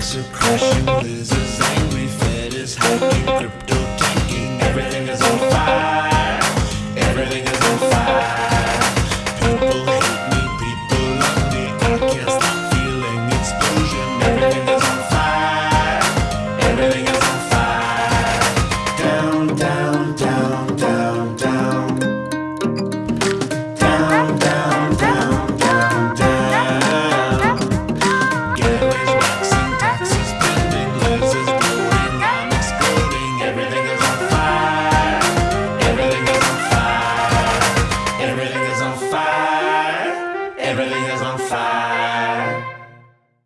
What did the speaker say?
Banks are crashing, lizards angry, Fed is hiking, crypto tanking, everything is on fire, everything is on fire. Everything is on fire.